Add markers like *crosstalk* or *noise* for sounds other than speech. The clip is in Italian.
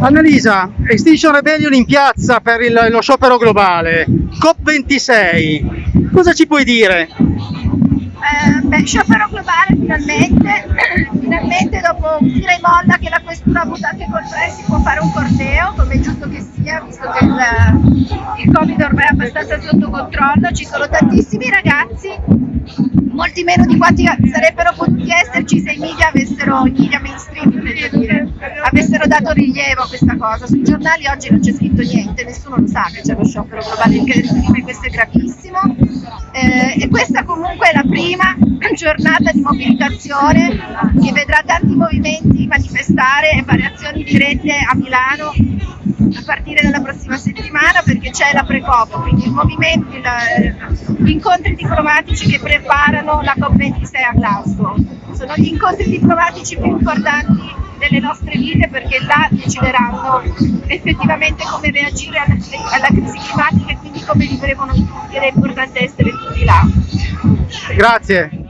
Annalisa, Extinction Rebellion in piazza per il- lo sciopero globale, COP26, cosa ci puoi dire? Eh, beh, sciopero globale finalmente, *clears throat* finalmente dopo tira e molla che la questura ha anche col pre si può fare un corteo, come è giusto che sia, visto che il, il Covid ormai è abbastanza sotto controllo, ci sono tantissimi ragazzi, molti meno di quanti sarebbero potuti esserci se i media avessero, i media mainstream intendo dire, avessero dato rilievo a questa cosa. Sui giornali oggi non c'è scritto niente, nessuno lo sa che c'è lo sciopero globale in California, questo è gravissimo. Eh, e questa comunque è la prima giornata di mobilitazione che vedrà tanti movimenti manifestare e variazioni dirette a Milano a partire dalla prossima settimana perché c'è la pre-COP, quindi il movimento, il- gli incontri diplomatici che preparano la COP26 a Glasgow. Sono gli incontri diplomatici più importanti delle nostre vite perché là decideranno effettivamente come reagire alla, alla crisi climatica e quindi come vivremo noi tutti ed è importante essere tutti là. Grazie.